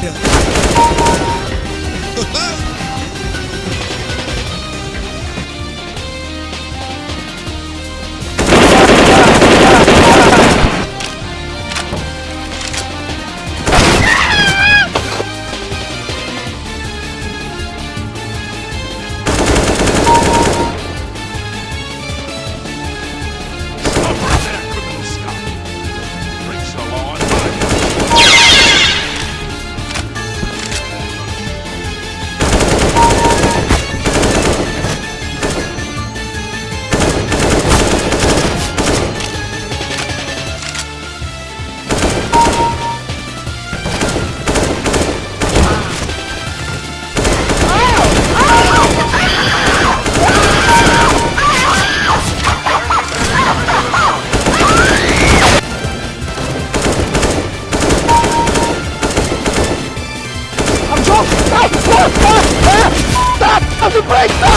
This is break